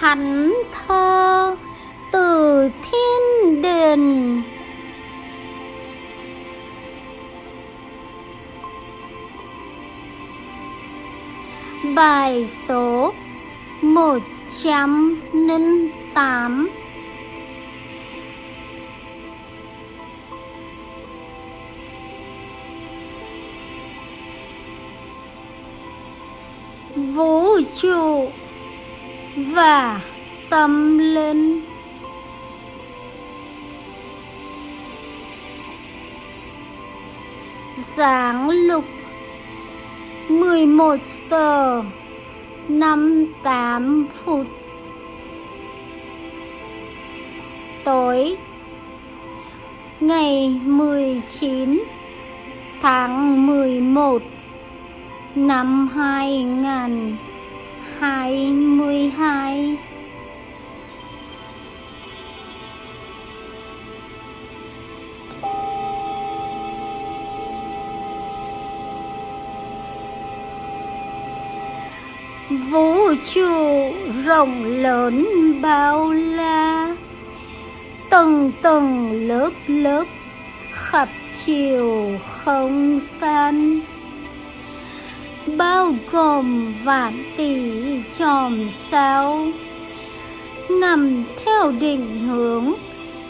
thánh thơ từ thiên đình bài số một trăm linh tám. Vũ trụ và tâm linh. Sáng lục 11 giờ 58 phút. Tối, ngày 19 tháng 11 năm 2000 2022 vũ trụ rộng lớn bao la, tầng tầng lớp lớp khắp chiều không gian bao gồm vạn tỷ chòm sao nằm theo định hướng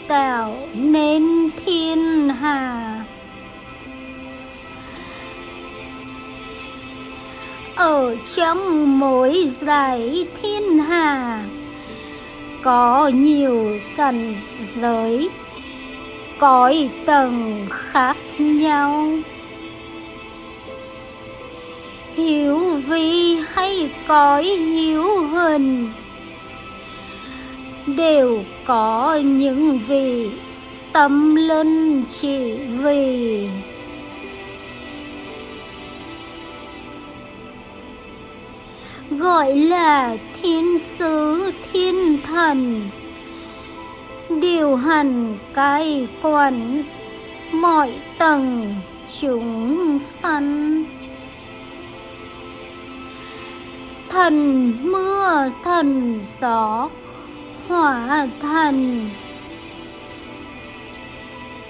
tạo nên thiên hà. Ở trong mỗi giải thiên hà có nhiều cảnh giới, cõi tầng khác nhau hiểu vi hay cõi hiếu hình đều có những vị tâm linh chỉ vì. Gọi là thiên sứ, thiên thần, điều hành cai quản mọi tầng chúng sanh. Thần, mưa thần, gió hỏa thần.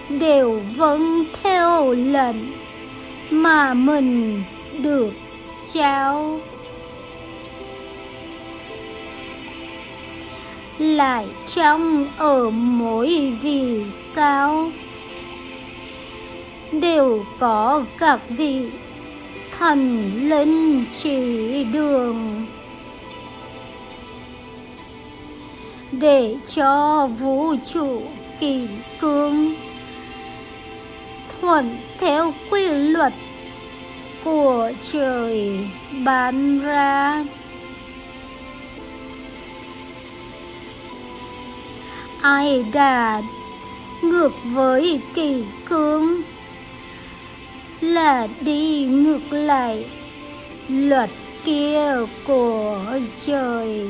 Đều vâng theo lệnh mà mình được trao. Lại trong ở mỗi vì sao, đều có các vị thần linh chỉ đường. Để cho vũ trụ kỳ cương thuận theo quy luật của trời ban ra. Ai đạt ngược với kỳ cương là đi ngược lại. Luật kia của trời.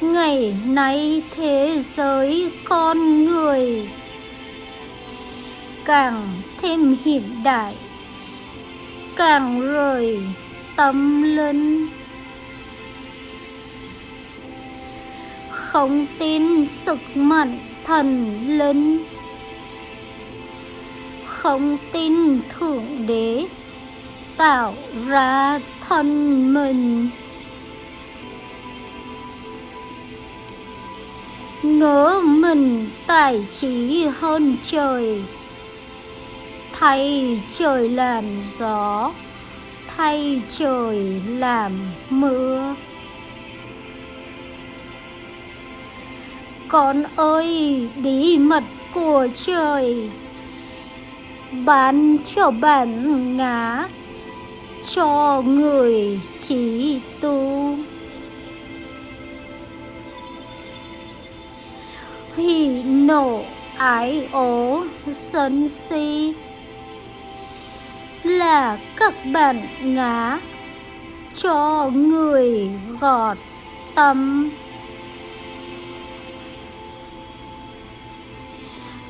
Ngày nay thế giới con người càng thêm hiện đại, càng rời tâm linh. Không tin sức mạnh thần linh. Không tin thượng đế, tạo ra thân mình. Ngỡ mình tài trí hơn trời, thay trời làm gió, thay trời làm mưa. Con ơi, bí mật của trời. Bán cho bản ngã cho người trí tu. Hỉ nộ ái ố sân si là các bản ngã cho người gọt tâm.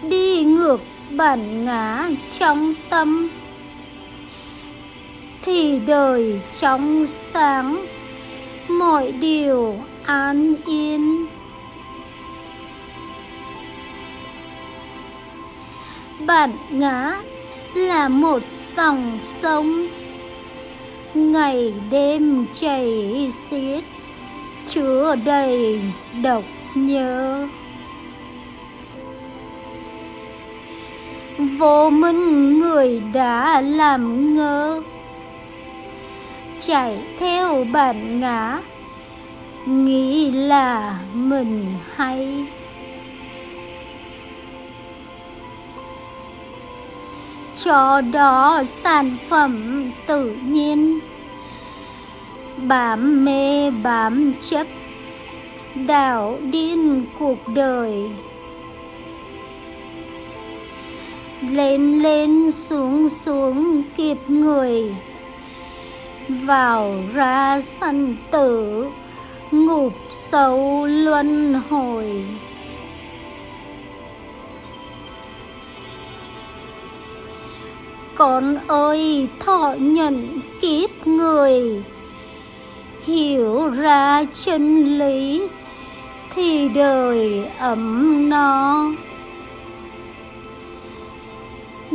Đi ngược bản ngã trong tâm. Thì đời trong sáng, mọi điều an yên. Bản ngã là một dòng sông, ngày đêm chảy xiết, chứa đầy độc nhớ. Vô minh người đã làm ngơ. Chạy theo bản ngã, nghĩ là mình hay. Cho đó sản phẩm tự nhiên, bám mê bám chấp đảo điên cuộc đời. Lên lên, xuống xuống, kịp người. Vào ra sân tử ngục sâu luân hồi. Con ơi, thọ nhận kiếp người. Hiểu ra chân lý, thì đời ấm no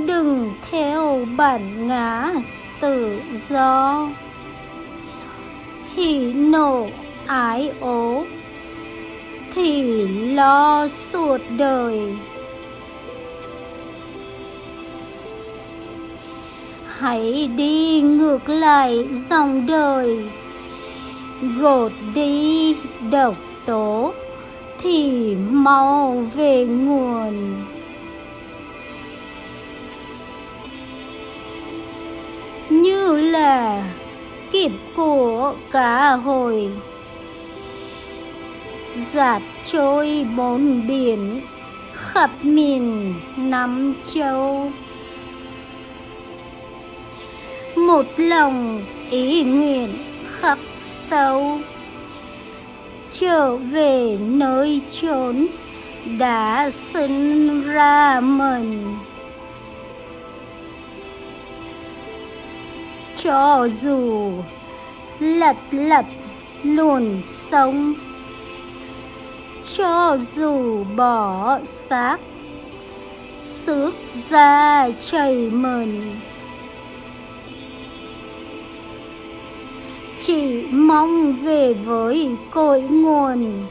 đừng theo bản ngã tự do. Hỉ nộ ái ố, thì lo suốt đời. Hãy đi ngược lại dòng đời, gột đi độc tố thì mau về nguồn. Như là kịp của cá hồi. Giạt trôi bốn biển khắp miền năm châu. Một lòng ý nguyện khắc sâu. Trở về nơi chốn đã sinh ra mình. Cho dù lật lật luồn sông cho dù bỏ xác xước ra chảy mờn. Chỉ mong về với cội nguồn,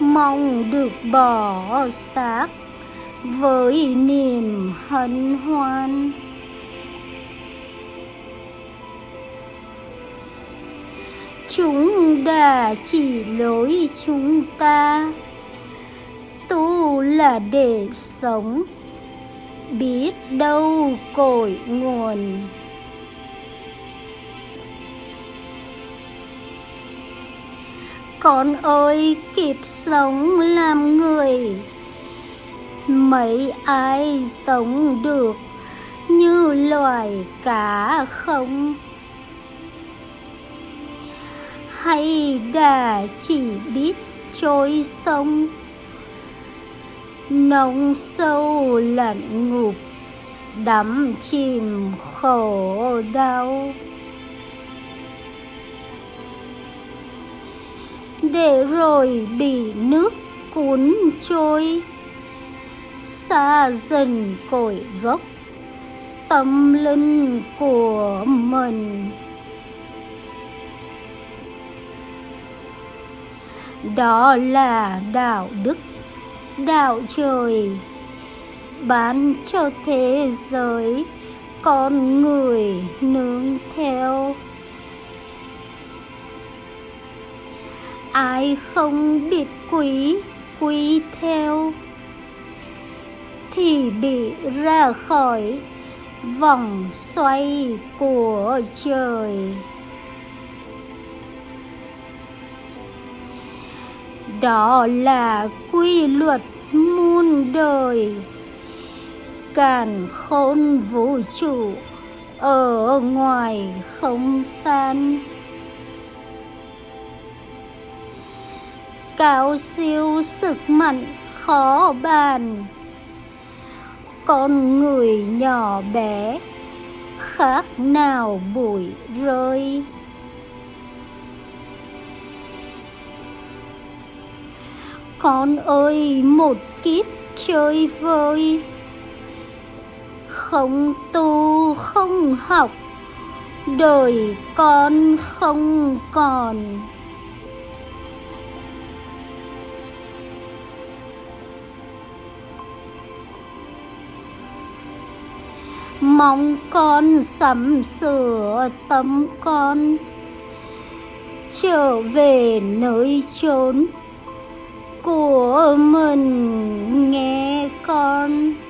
mong được bỏ xác với niềm hân hoan. Chúng đã chỉ lối chúng ta. Tu là để sống, biết đâu cội nguồn. Con ơi kịp sống làm người. Mấy ai sống được như loài cá không? Hay đã chỉ biết trôi sông. Nông sâu lặn ngục đắm chìm khổ đau. Để rồi bị nước cuốn trôi, xa dần cội gốc tâm linh của mình. Đó là đạo đức, đạo trời. Bán cho thế giới, con người nương theo. Ai không biết quý quý theo, thì bị ra khỏi vòng xoay của trời. Đó là quy luật muôn đời. Càn khôn vũ trụ ở ngoài không gian. Cao siêu sức mạnh khó bàn. Con người nhỏ bé khác nào bụi rơi. Con ơi, một kiếp chơi vơi. Không tu, không học, đời con không còn. Mong con sắm sửa tâm con, trở về nơi chốn của mình nghe con.